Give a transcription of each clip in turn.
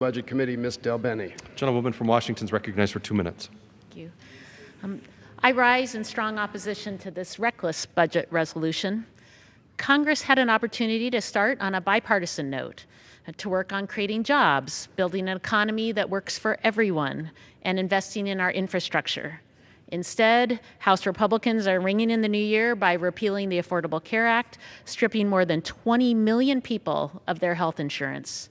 Budget Committee, Ms. DelBene. Gentlewoman from Washington is recognized for two minutes. Thank you. Um, I rise in strong opposition to this reckless budget resolution. Congress had an opportunity to start on a bipartisan note, uh, to work on creating jobs, building an economy that works for everyone, and investing in our infrastructure. Instead, House Republicans are ringing in the new year by repealing the Affordable Care Act, stripping more than 20 million people of their health insurance.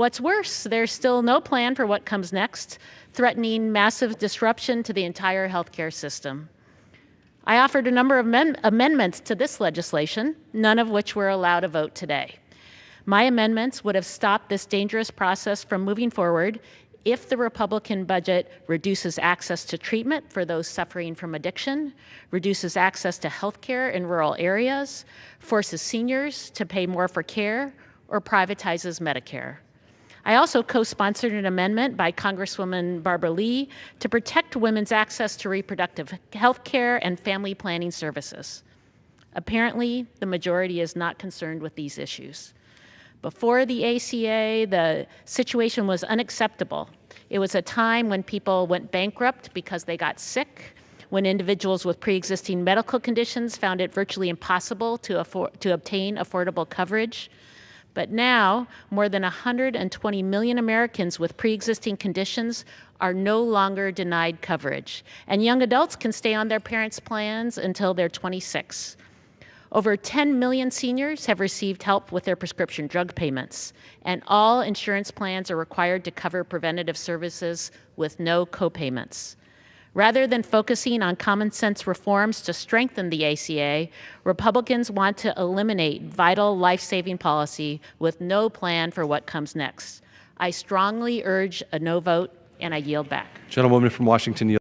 What's worse, there's still no plan for what comes next, threatening massive disruption to the entire healthcare system. I offered a number of amendments to this legislation, none of which were allowed a vote today. My amendments would have stopped this dangerous process from moving forward if the Republican budget reduces access to treatment for those suffering from addiction, reduces access to health care in rural areas, forces seniors to pay more for care, or privatizes Medicare. I also co-sponsored an amendment by Congresswoman Barbara Lee to protect women's access to reproductive health care and family planning services. Apparently, the majority is not concerned with these issues. Before the ACA, the situation was unacceptable. It was a time when people went bankrupt because they got sick, when individuals with pre-existing medical conditions found it virtually impossible to, afford, to obtain affordable coverage, but now, more than 120 million Americans with pre-existing conditions are no longer denied coverage, and young adults can stay on their parents' plans until they're 26. Over 10 million seniors have received help with their prescription drug payments, and all insurance plans are required to cover preventative services with no copayments. Rather than focusing on common sense reforms to strengthen the ACA, Republicans want to eliminate vital life-saving policy with no plan for what comes next. I strongly urge a no vote, and I yield back. Gentlewoman from Washington